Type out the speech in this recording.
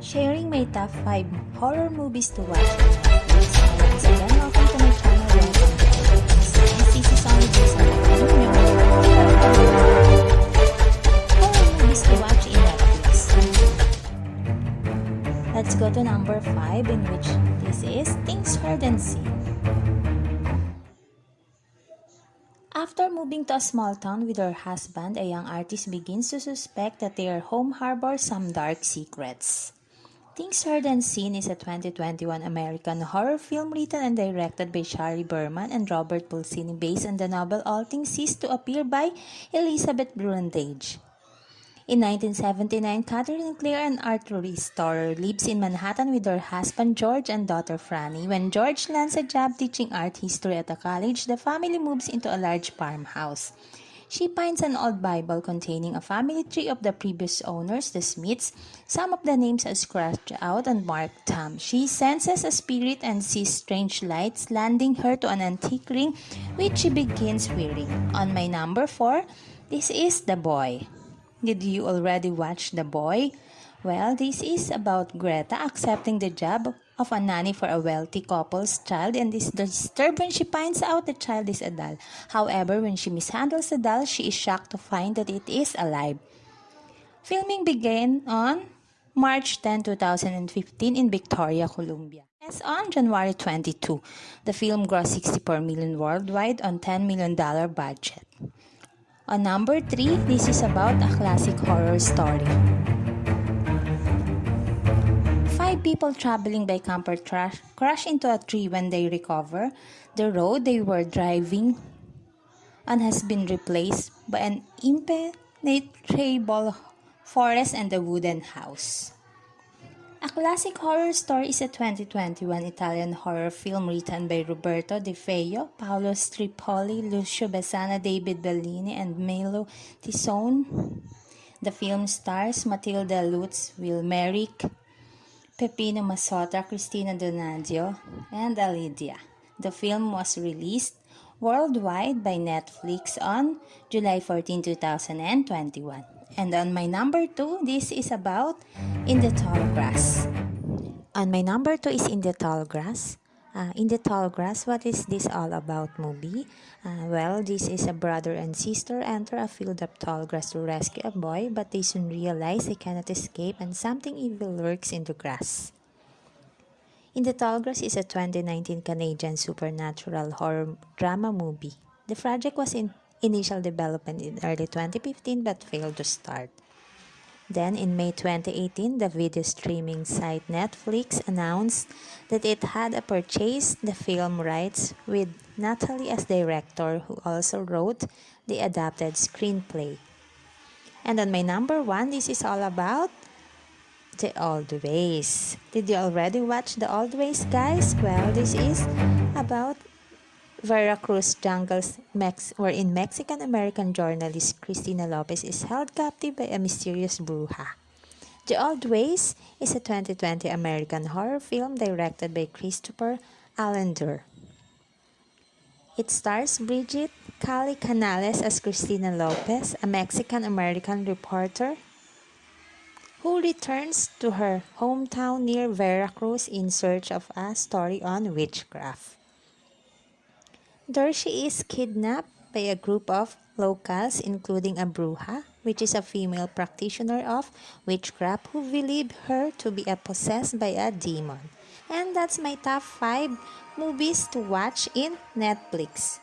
Sharing my top 5 horror movies to watch to my channel. To horror movies to watch in. Let's go to number 5 in which this is Things Heard and Seen. After moving to a small town with her husband, a young artist begins to suspect that their home harbors some dark secrets. Things Heard and Seen is a 2021 American horror film written and directed by Shari Berman and Robert Pulcini based on the novel All Things Cease to Appear by Elizabeth Brundage. In 1979, Catherine Clare, an art restorer, lives in Manhattan with her husband George and daughter Franny. When George lands a job teaching art history at a college, the family moves into a large farmhouse. She finds an old Bible containing a family tree of the previous owners, the Smiths. Some of the names are scratched out and marked Tom. She senses a spirit and sees strange lights, landing her to an antique ring, which she begins wearing. On my number four, this is The Boy. Did you already watch The Boy? Well, this is about Greta accepting the job of a nanny for a wealthy couple's child and is disturbed when she finds out the child is a doll. However, when she mishandles the doll, she is shocked to find that it is alive. Filming began on March 10, 2015 in Victoria, Columbia. As on January 22, the film grossed 64 million worldwide on $10 million budget. On number 3, this is about a classic horror story. Five people traveling by camper trash crash into a tree when they recover. The road they were driving on has been replaced by an impenetrable forest and a wooden house. A classic horror story is a 2021 Italian horror film written by Roberto De Feo, Paolo Strippoli, Lucio Besana, David Bellini, and Milo Tissone. The film stars Matilda Lutz, Will Merrick, Peppino Massota, Cristina Donaggio, and Alidia. The film was released worldwide by Netflix on July 14, 2021. And on my number two, this is about In the Tall Grass. On my number two is In the Tall Grass. Uh, in the Tall Grass, what is this all about movie? Uh, well, this is a brother and sister enter a field of tall grass to rescue a boy, but they soon realize they cannot escape and something evil lurks in the grass. In the Tall Grass is a 2019 Canadian supernatural horror drama movie. The project was in initial development in early 2015 but failed to start. Then, in May 2018, the video streaming site Netflix announced that it had purchased the film rights with Natali as director, who also wrote the adapted screenplay. And on my number one, this is all about The Old Ways. Did you already watch The Old Ways, guys? Well, this is about Veracruz jungles Mex wherein Mexican-American journalist Cristina Lopez is held captive by a mysterious bruja. The Old Ways is a 2020 American horror film directed by Christopher Alender. It stars Brigitte Kali Canales as Cristina Lopez, a Mexican-American reporter who returns to her hometown near Veracruz in search of a story on witchcraft. She is kidnapped by a group of locals, including a bruja, which is a female practitioner of witchcraft who believe her to be possessed by a demon. And that's my top 5 movies to watch in Netflix.